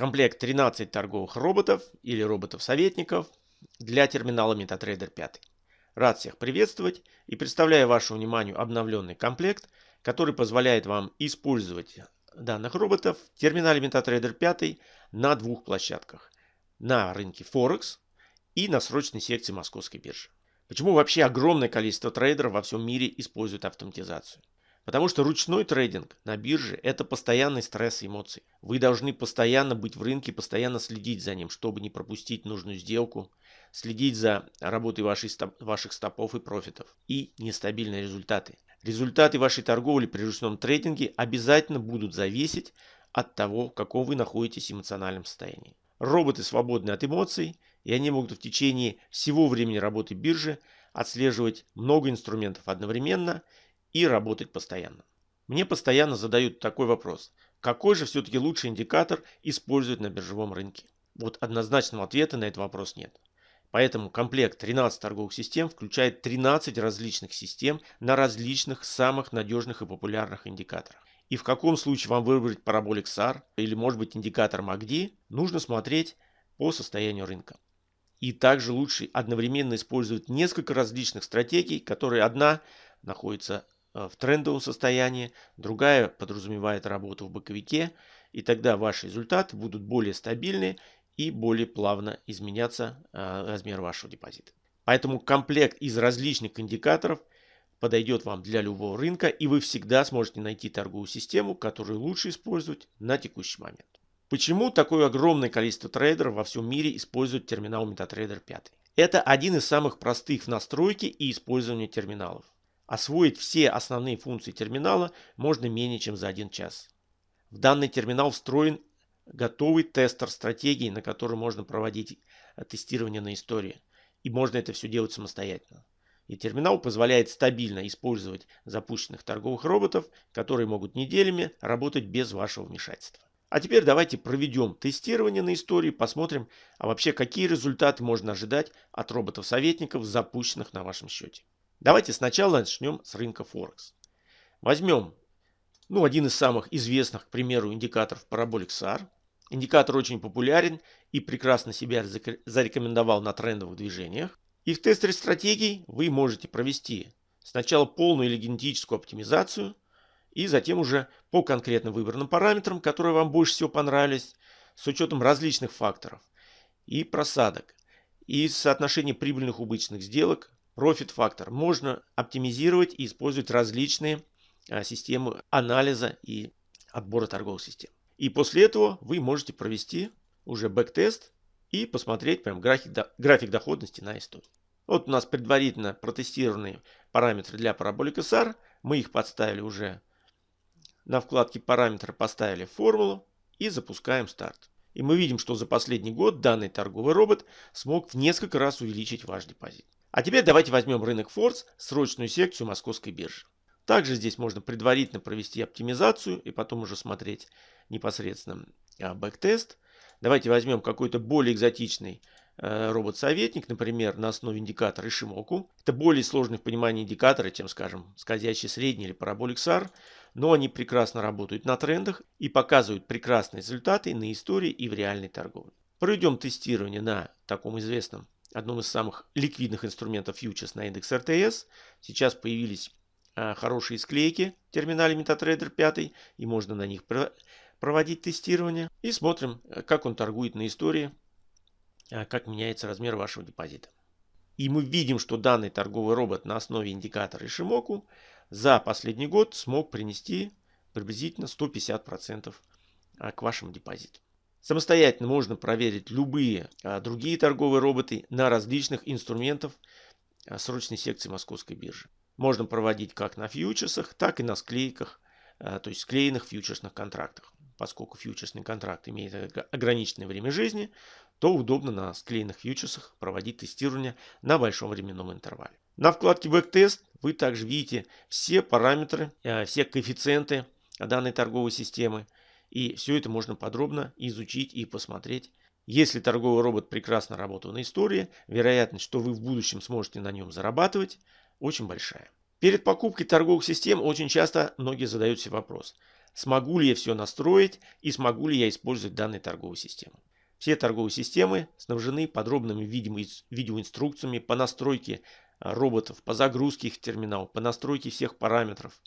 комплект 13 торговых роботов или роботов-советников для терминала MetaTrader 5. Рад всех приветствовать и представляю вашему вниманию обновленный комплект, который позволяет вам использовать данных роботов в терминале MetaTrader 5 на двух площадках. На рынке Forex и на срочной секции Московской биржи. Почему вообще огромное количество трейдеров во всем мире используют автоматизацию? Потому что ручной трейдинг на бирже – это постоянный стресс и эмоции. Вы должны постоянно быть в рынке, постоянно следить за ним, чтобы не пропустить нужную сделку, следить за работой стоп, ваших стопов и профитов и нестабильные результаты. Результаты вашей торговли при ручном трейдинге обязательно будут зависеть от того, в каком вы находитесь эмоциональном состоянии. Роботы свободны от эмоций, и они могут в течение всего времени работы биржи отслеживать много инструментов одновременно и работать постоянно. Мне постоянно задают такой вопрос. Какой же все-таки лучший индикатор использовать на биржевом рынке? Вот однозначного ответа на этот вопрос нет. Поэтому комплект 13 торговых систем включает 13 различных систем на различных самых надежных и популярных индикаторах. И в каком случае вам выбрать параболик SAR или может быть индикатор MACD, нужно смотреть по состоянию рынка. И также лучше одновременно использовать несколько различных стратегий, которые одна находится в трендовом состоянии, другая подразумевает работу в боковике, и тогда ваши результаты будут более стабильны и более плавно изменяться э, размер вашего депозита. Поэтому комплект из различных индикаторов подойдет вам для любого рынка, и вы всегда сможете найти торговую систему, которую лучше использовать на текущий момент. Почему такое огромное количество трейдеров во всем мире используют терминал MetaTrader 5? Это один из самых простых в настройке и использовании терминалов. Освоить все основные функции терминала можно менее чем за один час. В данный терминал встроен готовый тестер стратегии, на котором можно проводить тестирование на истории. И можно это все делать самостоятельно. И терминал позволяет стабильно использовать запущенных торговых роботов, которые могут неделями работать без вашего вмешательства. А теперь давайте проведем тестирование на истории, посмотрим, а вообще какие результаты можно ожидать от роботов-советников, запущенных на вашем счете. Давайте сначала начнем с рынка Форекс. Возьмем ну, один из самых известных, к примеру, индикаторов Parabolic SAR. Индикатор очень популярен и прекрасно себя зарекомендовал на трендовых движениях. И в тестере стратегий вы можете провести сначала полную или генетическую оптимизацию, и затем уже по конкретно выбранным параметрам, которые вам больше всего понравились, с учетом различных факторов и просадок, и соотношения прибыльных убыточных сделок, Profit фактор можно оптимизировать и использовать различные а, системы анализа и отбора торговых систем. И после этого вы можете провести уже backtest и посмотреть прям график, график доходности на истории. Вот у нас предварительно протестированные параметры для Parabolic'а SAR. Мы их подставили уже на вкладке параметры, поставили формулу и запускаем старт. И мы видим, что за последний год данный торговый робот смог в несколько раз увеличить ваш депозит. А теперь давайте возьмем рынок ФОРТС, срочную секцию московской биржи. Также здесь можно предварительно провести оптимизацию и потом уже смотреть непосредственно а, backtest. Давайте возьмем какой-то более экзотичный э, робот-советник, например, на основе индикатора Ишимоку. Это более сложный в понимании индикатор, чем, скажем, скользящий средний или Parabolic SAR, но они прекрасно работают на трендах и показывают прекрасные результаты на истории и в реальной торговле. Проведем тестирование на таком известном одном из самых ликвидных инструментов фьючерс на индекс РТС. Сейчас появились а, хорошие склейки в терминале MetaTrader 5, и можно на них проводить тестирование. И смотрим, э, как он торгует на истории, а, как меняется размер вашего депозита. И мы видим, что данный торговый робот на основе индикатора Ишимоку за последний год смог принести приблизительно 150% а, к вашему депозиту. Самостоятельно можно проверить любые а, другие торговые роботы на различных инструментах а, срочной секции Московской биржи. Можно проводить как на фьючерсах, так и на склейках, а, то есть склеенных фьючерсных контрактах. Поскольку фьючерсный контракт имеет ограниченное время жизни, то удобно на склеенных фьючерсах проводить тестирование на большом временном интервале. На вкладке Backtest вы также видите все параметры, все коэффициенты данной торговой системы. И все это можно подробно изучить и посмотреть. Если торговый робот прекрасно работал на истории, вероятность, что вы в будущем сможете на нем зарабатывать, очень большая. Перед покупкой торговых систем очень часто многие задают себе вопрос. смогу ли я все настроить и смогу ли я использовать данную торговую систему. Все торговые системы снабжены подробными видеоинструкциями по настройке а, роботов, по загрузке их в терминал, по настройке всех параметров.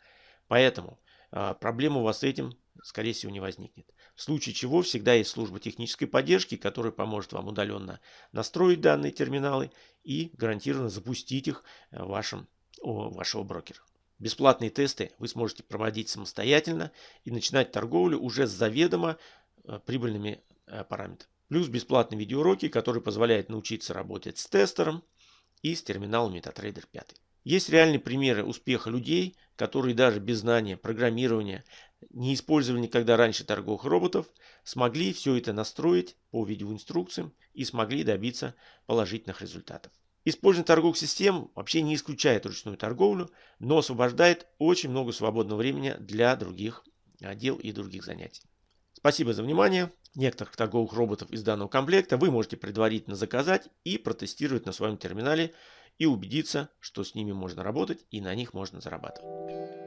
Поэтому а, проблем у вас с этим, скорее всего, не возникнет. В случае чего всегда есть служба технической поддержки, которая поможет вам удаленно настроить данные терминалы и гарантированно запустить их а, вашим, у вашего брокера. Бесплатные тесты вы сможете проводить самостоятельно и начинать торговлю уже с заведомо прибыльными параметрами. Плюс бесплатные видеоуроки, которые позволяют научиться работать с тестером и с терминалом MetaTrader 5. Есть реальные примеры успеха людей, которые даже без знания программирования, не использовали никогда раньше торговых роботов, смогли все это настроить по видеоинструкциям и смогли добиться положительных результатов. Использование торговых систем вообще не исключает ручную торговлю, но освобождает очень много свободного времени для других дел и других занятий. Спасибо за внимание. Некоторых торговых роботов из данного комплекта вы можете предварительно заказать и протестировать на своем терминале и убедиться, что с ними можно работать и на них можно зарабатывать.